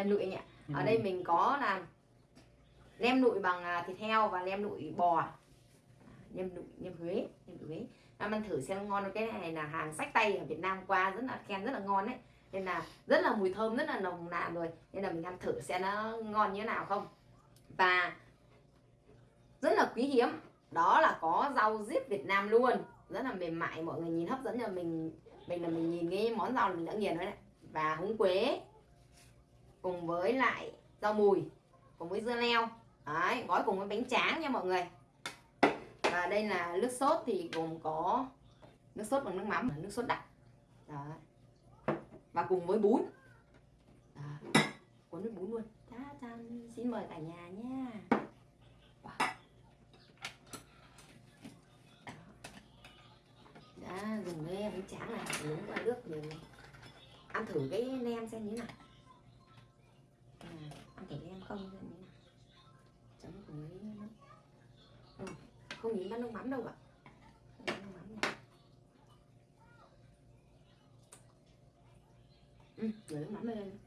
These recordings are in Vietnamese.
lem lụi anh ạ. Ở Ừ. đây mình có là lem lụi bằng à, thịt heo và lem lụi bò. Nem lụi, nem Huế, nem lụi Huế. Em ăn thử xem ngon cái này là hàng sách tay ở Việt Nam qua rất là khen rất là ngon đấy. Nên là rất là mùi thơm rất là nồng nàn rồi. Nên là mình ăn thử xem nó ngon như thế nào không. Và rất là quý hiếm đó là có rau diếp Việt Nam luôn. Rất là mềm mại mọi người nhìn hấp dẫn là mình mình là mình nhìn cái món rau là mình đã nghiền rồi đấy. Và húng quế cùng với lại rau mùi, cùng với dưa leo. Đấy, gói cùng với bánh tráng nha mọi người. Và đây là nước sốt thì gồm có nước sốt bằng nước mắm nước sốt đặc. Đấy. Và cùng với bún. Cuốn với bún luôn. Cha chan xin mời cả nhà nha. Wow. đã dùng cái bánh tráng này, uống qua nước mình ăn thử cái nem xem như thế nào à, ăn thử nem không xem như thế nào chấm cùng với nước ừ. không nhìn bát nước mắm đâu ạ Không này. ừ, rửa nước mắm lên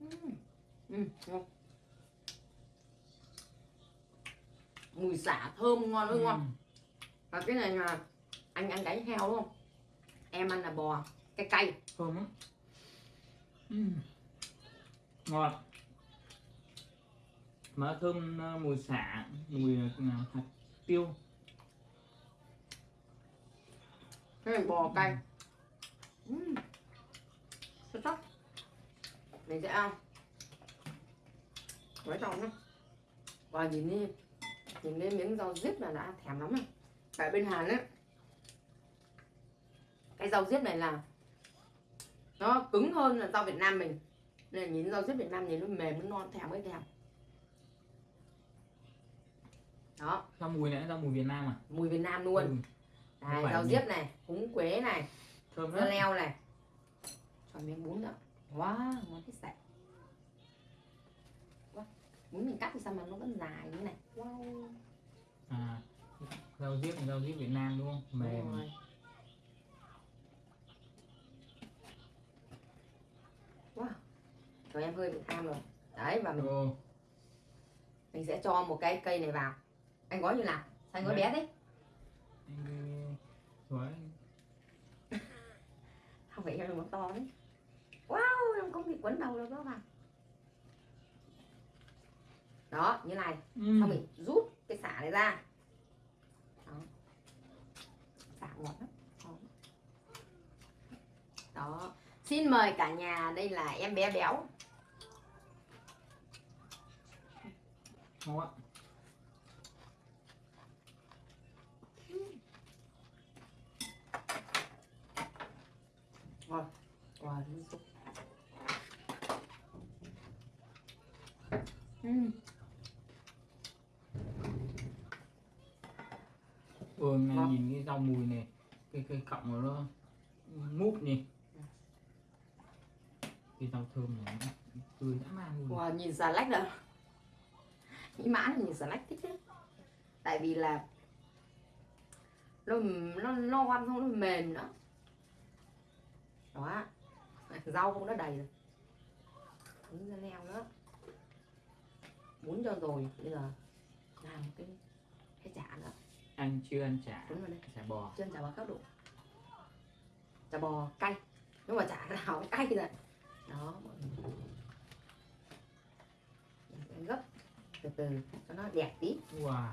ừ. Ừ, ngon. mùi xả thơm ngon ơi ngon Ừ. và cái này là anh ăn gáy heo đúng không em ăn là bò cái cay thơm lắm ừ. Ngọt mà thơm ờ, mùi xả mùi ờ, hạt tiêu. Cái này bò cay. Uhm. xuất sắc mình sẽ ăn. Với tròn nhá. Và nhìn đi nhìn cái miếng rau diếp là đã thèm lắm rồi. Tại bên Hàn ấy cái rau diếp này là nó cứng hơn là rau Việt Nam mình là nhìn rau diếp Việt Nam nhìn nó mềm nó non thèm cái thèm đó. Rau mùi này rau mùi Việt Nam à? Mùi Việt Nam luôn. Ừ, phải rau diếp này, húng quế này, thơm lắm. leo này. Cho miếng bún nữa. Wow, ngon thích sạch. Wow. Bún mình cắt thì sao mà nó vẫn dài như này? Wow. À rau diếp rau diếp Việt Nam đúng không? Mềm Rồi. Wow Rồi em hơi bị tham rồi. Đấy và mình, Ồ, mình sẽ cho một cái cây này vào. Anh gói như nào? Sao anh gói bé thế? gói Không phải em món to đấy Wow, em không bị quấn đầu đâu các bạn Đó, như này. Ừ. xong mình rút cái xả này ra. Đó. Xả ngọt lắm. Ngon. đó. Xin mời cả nhà đây là em bé béo ngon quá ngon wow súp Ừm, ừ, này Ngon. nhìn cái rau mùi này cái cái cọng của nó mút nhỉ. Cái rau thơm này tươi dã man luôn. Wow, nhìn xà lách rồi mỹ mãn nhìn xà lách thích đấy tại vì là nó nó nó ăn không nó mềm nữa. Đó. Rau cũng đã đầy rồi. Miếng dưa leo nữa. Bún cho rồi bây giờ làm cái cái chả nữa. Anh chưa ăn chả? Đúng rồi đây chả bò. Chân chả bò các độ. Chả bò cay. Nhưng mà chả nào cay rồi. Đó Mình sẽ gấp từ từ cho nó đẹp tí. Wow.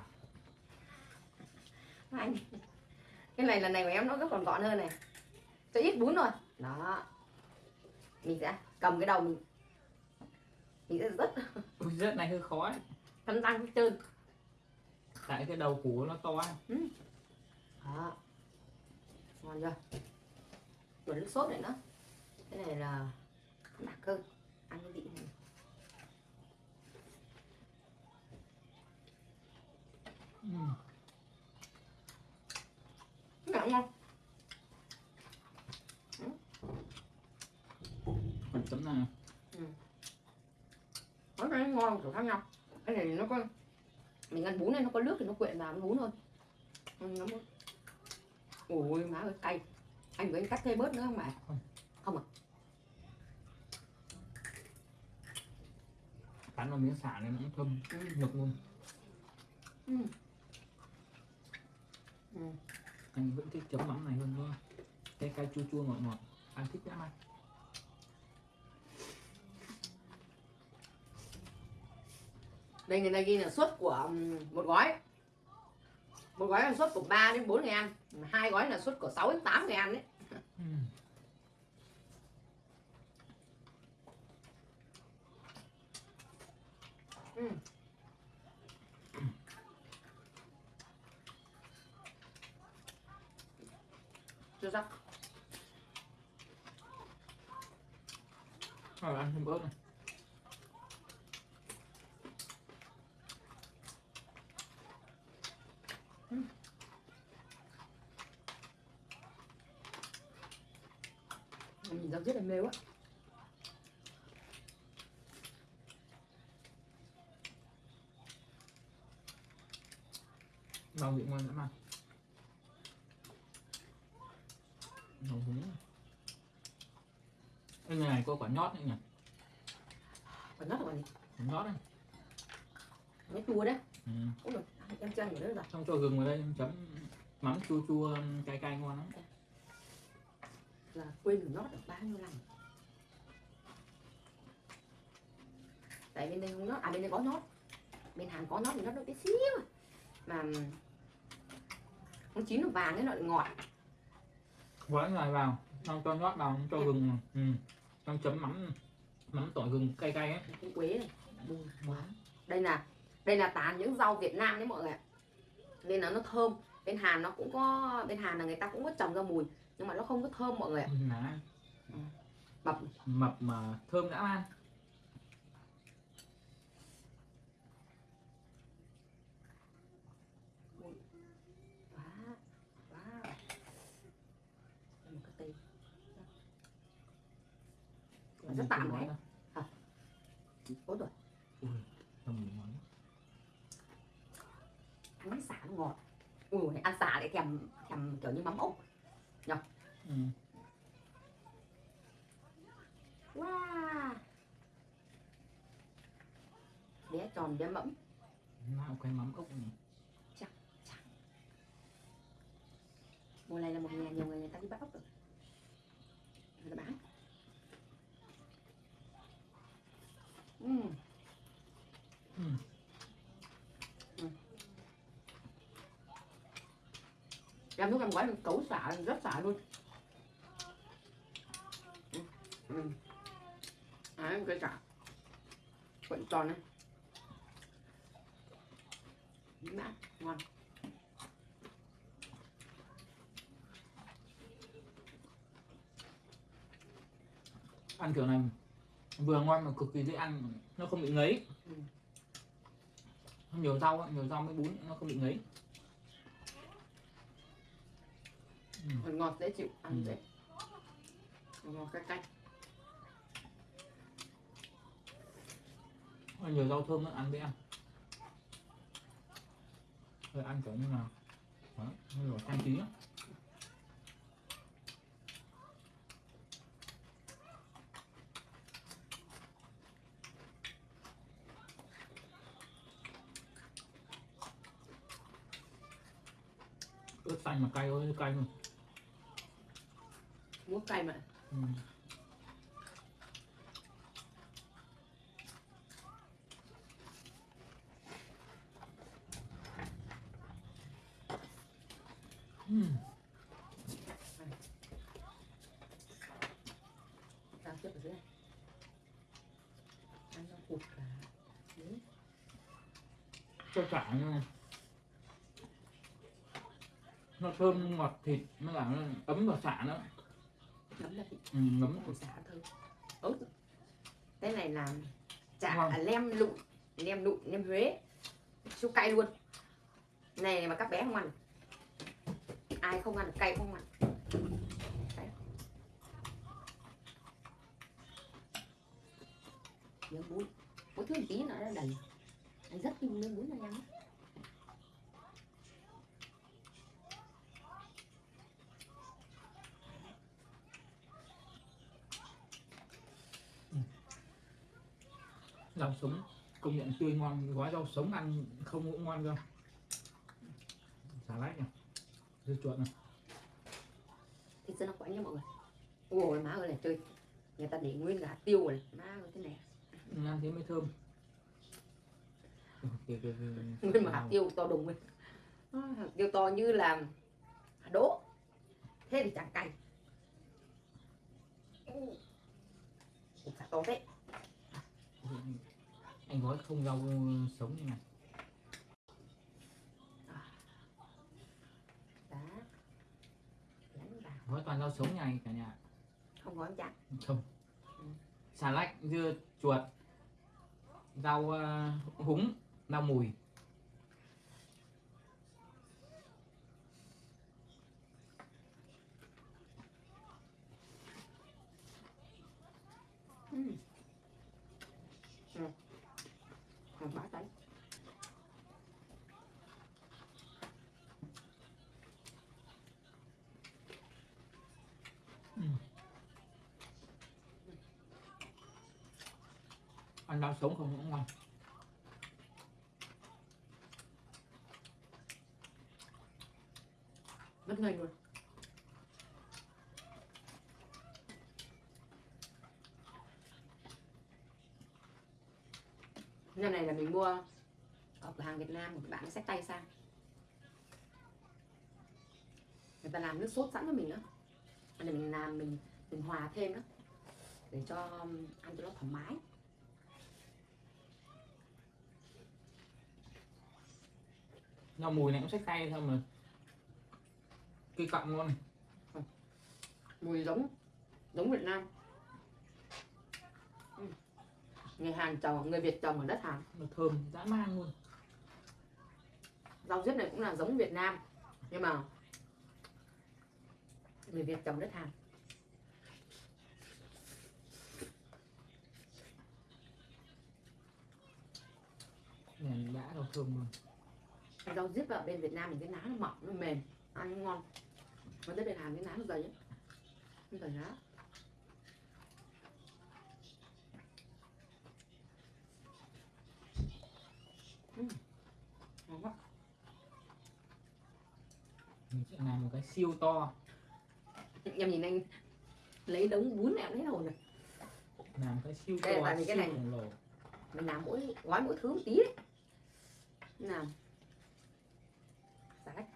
Anh cái này lần này của em nó gấp còn gọn hơn này. Cho ít bún thôi. Đó. Mình sẽ cầm cái đầu mình. Mình sẽ rất rất này hơi khó ấy. cắn răng trơn tại cái đầu củ nó to ấy. đó. Ngon chưa? Rồi nước sốt này nữa. Cái này là đặc hơn ăn cái vị này ừ. cũng ngon. Còn tấm này có cái ngon kiểu khác nhau. Cái này nó có mình ăn bún này nó có nước thì nó quyện vào nó bún thôi. Ừ, nó ôi má ơi cay. Anh với anh cắt thêm bớt nữa không mẹ? Cắn vào miếng xả này nó cũng thơm ừ. nhục luôn. Ừ. Ừ. anh vẫn thích chấm mắm này hơn nữa cái cay chua chua ngọt ngọt anh thích lắm anh đây người ta ghi là suất của ừm, một gói một gói là suất của 3 đến 4 người ăn hai gói là suất của 6 đến 8 người ăn đấy ừ. ừ. Chưa sắc rồi ăn thêm ớt này. Nhìn rau rất là mềm á. Rau vị ngon lắm anh rau húng cái này có quả nhót nữa nhỉ? Còn nó là còn gì? Quả nhót đấy. Nó chua đấy. Ừ. Em chân nữa rồi xong cho gừng vào đây chấm mắm chua chua cay cay ngon lắm. Là quên được nó được bao nhiêu lần? Tại bên đây không nhót à bên đây có nhót. Bên Hàn có nhót thì nó được tí xíu. Mà nó chín được vàng ấy nó lại ngọt quấy này vào. Xong cho nhót vào cho gừng. Ừ. xong chấm mắm mắm tỏi gừng cay cay ấy. Cái quế này bùi quá. Đây là đây là tán những rau Việt Nam đấy mọi người ạ. Nên là nó thơm. Bên Hàn nó cũng có bên Hàn là người ta cũng có trồng ra mùi nhưng mà nó không có thơm mọi người ạ. Lá mập. Mập mà thơm đã man quá quá Đây một cái tê Mà rất tạm đấy. bốn tuổi ăn xả nó ngọt. Ui ăn xả để thèm thèm kiểu như mắm ốc. Ừ. wow. Bé tròn bé mẫm. Nào cái mắm ốc này. Mùa này là một nhà nhiều người người ta đi bắt ốc rồi. Người ta bán Ừm. Ừ. làm lúc làm cấu xả rất xả luôn ừ. ừ. À, cái xả vẫn tròn này mát ngon ăn kiểu này vừa ngon mà cực kỳ dễ ăn nó không bị ngấy Ừ. nhiều rau nhiều rau mới bún nó không bị ngấy ừ. còn ngọt dễ chịu ăn Ừ. dễ ngọt cay cay nhiều rau thơm nữa ăn dễ ăn rồi ăn kiểu như là đó, như là trang trí á. Ớt xanh mà cay ơi cay luôn muốn cay mà ừ. Ừ. Tao ở dưới này Ăn nó cụt cả Đấy. cho cả nha nó thơm ngọt thịt nó là nó ấm vào xả nữa Nấm là thịt. Ừ, ngấm Còn xả thơm. Ớt Cái này là chả à, lem lụi Nem lụi, nem Huế. Siêu cay luôn. Này mà các bé không ăn. Ai không ăn cay không ăn. Đấy. Miếng bún. Có thứ tí nữa nó đầy. Anh rất nhiều miếng bún này ăn rau sống. Công nhận tươi ngon gói rau sống ăn không cũng ngon đâu. Xà lách này dưa chuột này. Thịt là quánh nha mọi người? Ôi má ơi này chơi người ta để nguyên cả hạt tiêu rồi má ơi thế này. Ăn thế mới thơm. Kìa, kìa, kìa. nguyên mà hạt tiêu to đùng lên Á, hạt tiêu to như là hạt đỗ. Thế thì chẳng cay. Xả to thế anh gói không rau sống như này. Gói toàn rau sống này cả nhà không có chặt không. Ừ. xà lách dưa chuột rau ờ, húng rau mùi ừ. Ừ. Còn bá tay ăn rau sống không cũng ngon. Rất ngây luôn. Năm này là mình mua ở cửa hàng Việt Nam, một bạn xách tay sang. Người ta làm nước sốt sẵn cho mình nữa để mình làm, mình mình hòa thêm đó để cho um, ăn cho nó thoải mái. Rau mùi này cũng xách tay thôi mà. Cây cọng luôn này. Mùi giống giống Việt Nam. Ừ. người Hàn trồng người Việt trồng ở đất Hàn. Nó thơm dã man luôn. Rau diếp này cũng là giống Việt Nam. Nhưng mà người Việt trồng đất Hàn. Này đã rau thơm luôn rau diếp ở bên Việt Nam mình cái lá nó mỏng nó mềm. Ăn nó ngon. Còn tới bên Hàn cái lá nó dày ấy. nó dày lá Ừ. ngon quá. Mình sẽ làm một cái siêu to. Em nhìn anh lấy đống bún em lấy đầu này làm cái siêu Đây là to vì cái siêu này- mình làm mỗi gói mỗi thứ một tí đấy. Nào xà lách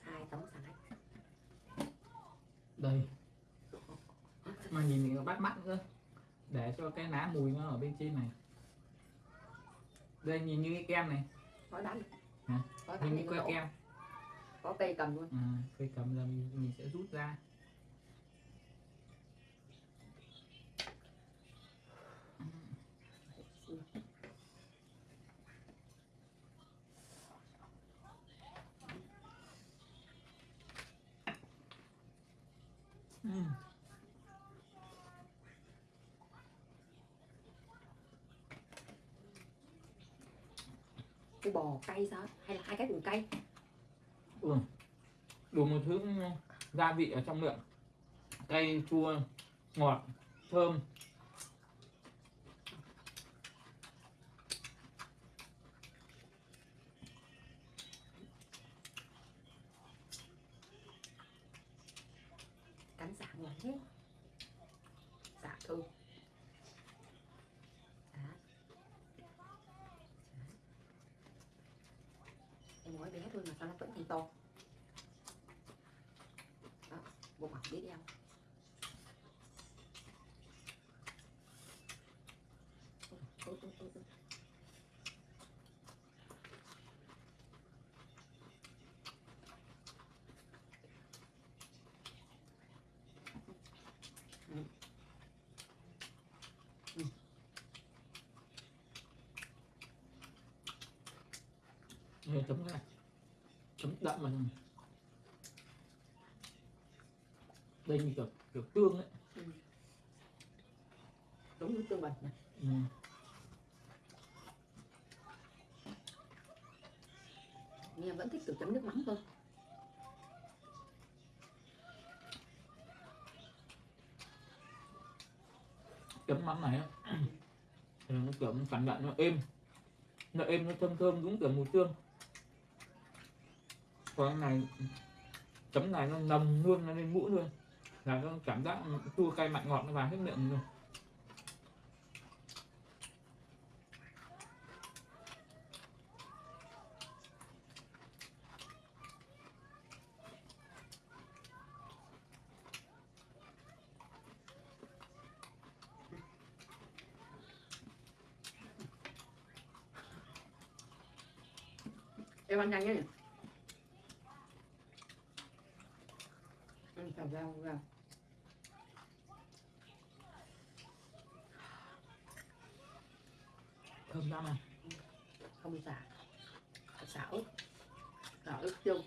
hai tấm xà lách đây. Mà nhìn nó bắt mắt cơ để cho cái lá mùi nó ở bên trên này. Đây nhìn như cái kem này. Gói bán Hả? như que kem. Có cây cầm luôn. À, cây cầm ra mình, mình sẽ rút ra Cái bò cay sao? Hay là hai cái cùng cay? Ừ. đủ một thứ gia vị ở trong miệng. Cay, chua, ngọt, thơm cắn xả ngon thế xả thơm Xả. Xả. em gói bé thôi mà sao nó vẫn thành to đó bộ mặt biết đeo Ôi, ôi, ôi, ôi. Đây, chấm này chấm đậm mà đây như kiểu kiểu tương ấy. Giống như tương bần này. Ừ. em vẫn thích kiểu chấm nước mắm hơn chấm mắm này á. Thì nó kiểu cảm nhận nó êm. Nó êm nó thơm thơm đúng kiểu mùi tương con cái này, chấm này nó nồng luôn, nó lên mũi luôn. Là nó cảm giác chua cay mặn ngọt, nó vào hết miệng luôn em ăn nhanh nhé ăn chào rau rau thơm lắm à không xả xả ớt ớt chung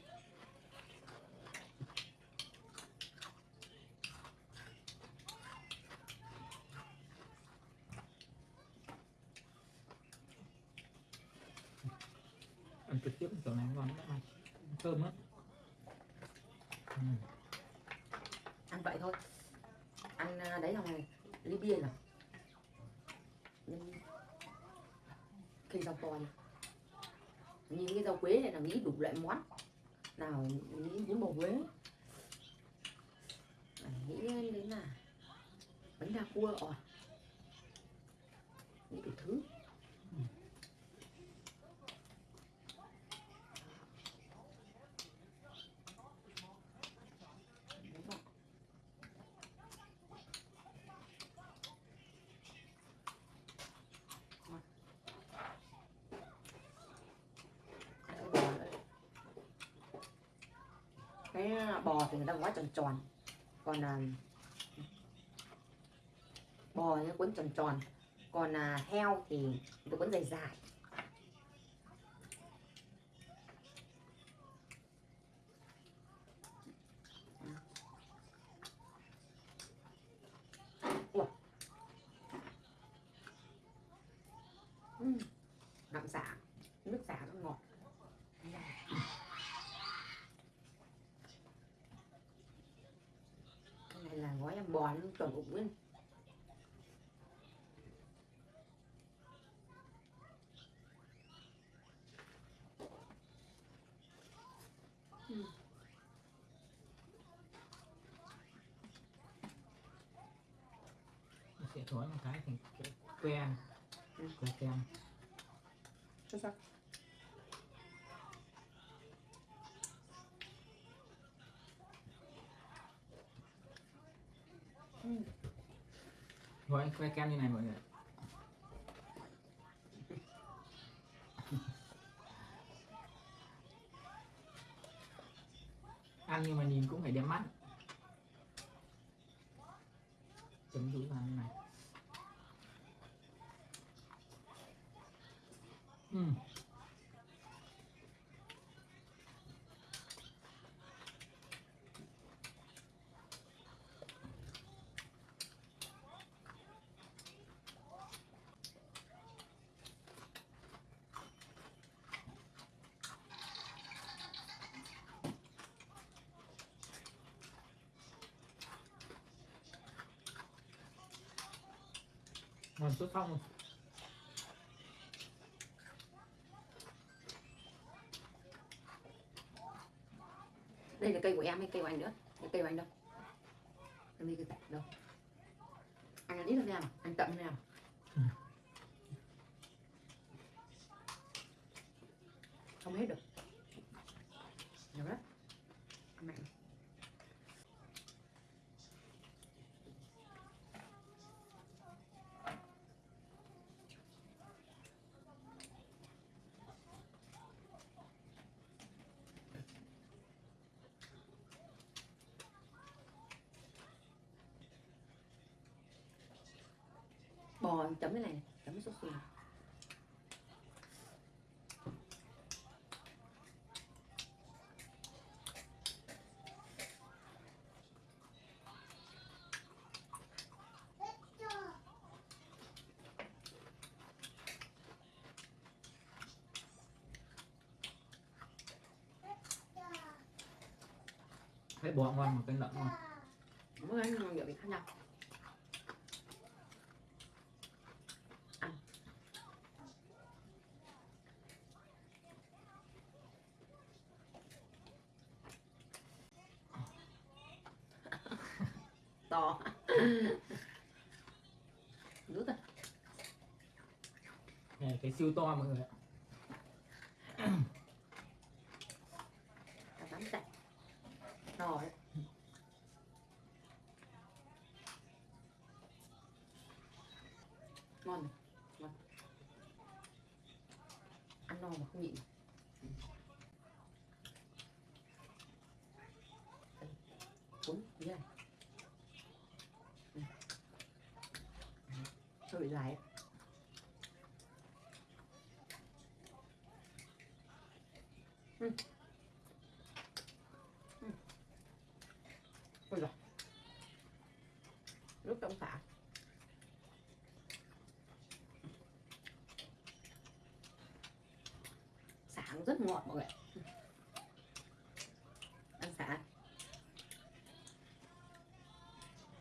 ăn trực tiếp kiểu này ngon lắm. Thơm lắm. Ừ. ăn vậy thôi. Ăn à, đấy là ly bia Nhưng khi rau to này. Nhìn cái rau quế này là nghĩ đủ loại món vào những, những bầu quế nghĩ đến là bánh đa cua. Ỏi nghĩ đủ thứ Đúng rồi. Ăn cái bò nữa. cái bò thì người ta gói tròn tròn. Còn à, bò nó cuốn tròn tròn. Còn à, heo thì tôi cuốn dài dài. Ủa. Ừ, đậm xả. Nước xả nó ngọt cái này chuẩn ủng lên Nó sẽ thổi một cái cái que que kem xuất sắc que kem như này mọi người ăn nhưng mà nhìn cũng phải đẹp mắt. Chấm dũi vào như này. Uhm. Ngon xuất phong luôn đây là cây của em hay cây của anh nữa? Cái cây của anh đâu? Em đi cây đâu? Anh ăn ít hơn em à? anh tậm hơn em à Ừ. không hết được nhiều lắm ăn mạnh bò chấm cái này này, chấm cái sốt này. thấy bò ngon mà cái lợn ngon mỗi cái nhiều vị khác nhau ăn to. Nước rồi này cái siêu to mọi người ạ cả tám sạch to đấy ngon ngon ăn no mà không nhịn cuốn như này Ừ. hơi bị dài ấy. Ừ. Ừ. Ôi giời. nước trong xả xả nó rất ngọt mọi người ăn xả.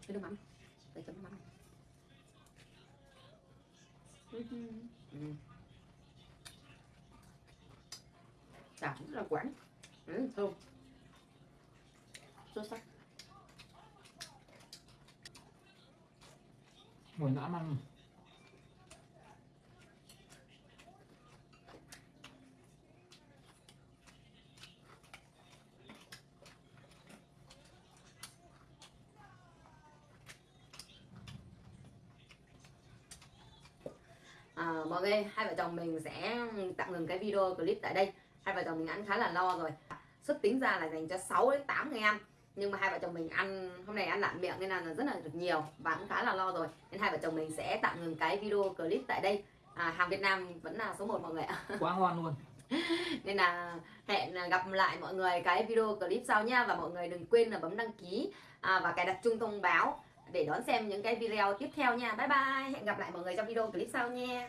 Cái nước mắm. Đây chấm mắm Ừ. Ừ. xả rất là quán. Ừ, thơm xuất sắc mùi À, mọi người hai vợ chồng mình sẽ tạm ngừng cái video clip tại đây. Hai vợ chồng mình ăn khá là lo rồi. Xuất tính ra là dành cho 6 đến 8 người ăn nhưng mà hai vợ chồng mình ăn hôm nay ăn lạn miệng nên là rất là được nhiều và cũng khá là lo rồi. Nên hai vợ chồng mình sẽ tạm ngừng cái video clip tại đây. À, hàng Việt Nam vẫn là số 1 mọi người ạ. Quá ngon luôn. Nên là hẹn gặp lại mọi người cái video clip sau nha. Và mọi người đừng quên là bấm đăng ký à, và cài đặt chuông thông báo để đón xem những cái video tiếp theo nha. Bye bye. Hẹn gặp lại mọi người trong video clip sau nha